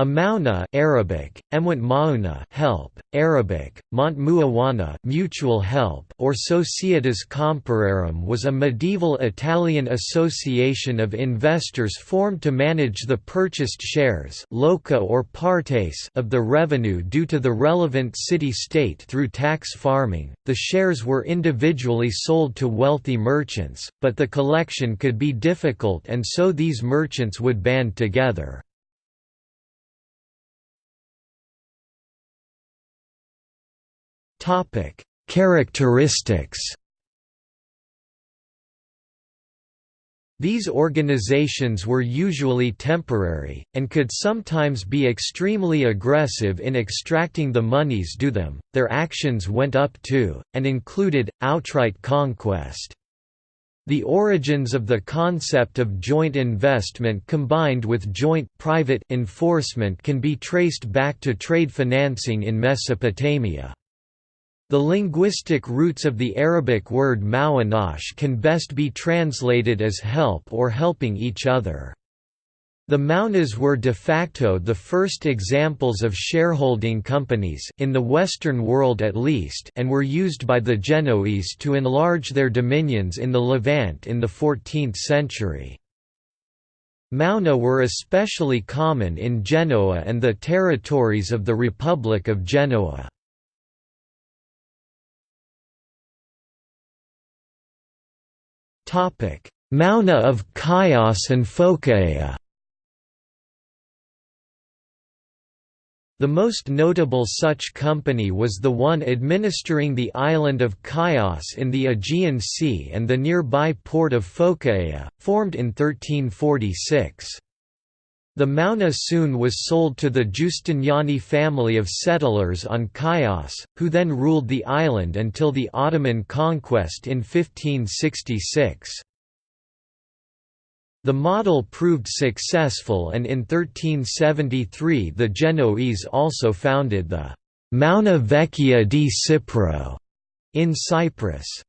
A maona Arabic, Emwant mauna help, Arabic, Montmuawana mutual help or Societas Comperarum was a medieval Italian association of investors formed to manage the purchased shares loca or partes of the revenue due to the relevant city-state through tax farming. The shares were individually sold to wealthy merchants, but the collection could be difficult and so these merchants would band together. Topic: Characteristics. These organizations were usually temporary, and could sometimes be extremely aggressive in extracting the monies due them. Their actions went up to, and included, outright conquest. The origins of the concept of joint investment combined with joint private enforcement can be traced back to trade financing in Mesopotamia. The linguistic roots of the Arabic word mawanash can best be translated as help or helping each other. The Maonas were de facto the first examples of shareholding companies in the Western world at least and were used by the Genoese to enlarge their dominions in the Levant in the 14th century. Maona were especially common in Genoa and the territories of the Republic of Genoa. Maona of Chios and Phocaea The most notable such company was the one administering the island of Chios in the Aegean Sea and the nearby port of Phocaea, formed in 1346. The Maona soon was sold to the Giustiniani family of settlers on Chios, who then ruled the island until the Ottoman conquest in 1566. The model proved successful and in 1373 the Genoese also founded the Maona Vecchia di Cipro in Cyprus.